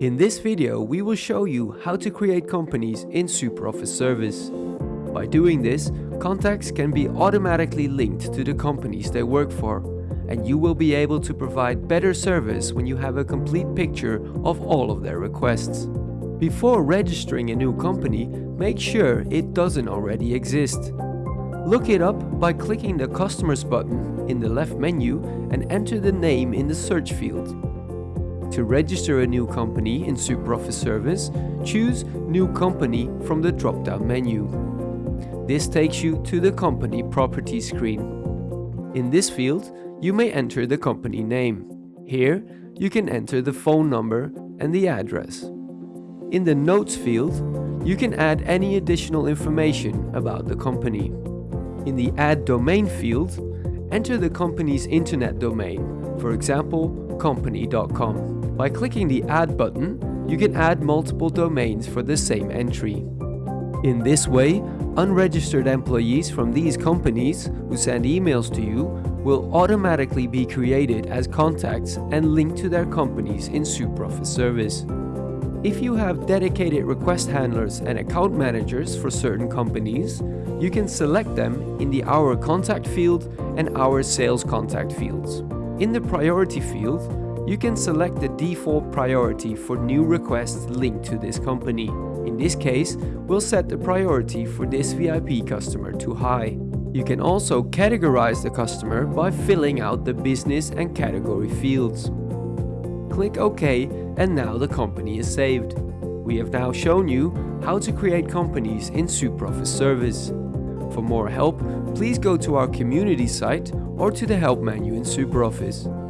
In this video, we will show you how to create companies in SuperOffice Service. By doing this, contacts can be automatically linked to the companies they work for, and you will be able to provide better service when you have a complete picture of all of their requests. Before registering a new company, make sure it doesn't already exist. Look it up by clicking the Customers button in the left menu and enter the name in the search field. To register a new company in SuperOffice Service, choose New Company from the drop-down menu. This takes you to the Company Properties screen. In this field, you may enter the company name. Here, you can enter the phone number and the address. In the Notes field, you can add any additional information about the company. In the Add Domain field, enter the company's internet domain, for example, company.com. By clicking the Add button, you can add multiple domains for the same entry. In this way, unregistered employees from these companies who send emails to you will automatically be created as contacts and linked to their companies in SuperOffice Service. If you have dedicated request handlers and account managers for certain companies, you can select them in the Our Contact field and Our Sales Contact fields. In the Priority field, you can select the default priority for new requests linked to this company. In this case, we'll set the priority for this VIP customer to high. You can also categorize the customer by filling out the business and category fields. Click OK and now the company is saved. We have now shown you how to create companies in SuperOffice Service. For more help, please go to our community site or to the help menu in SuperOffice.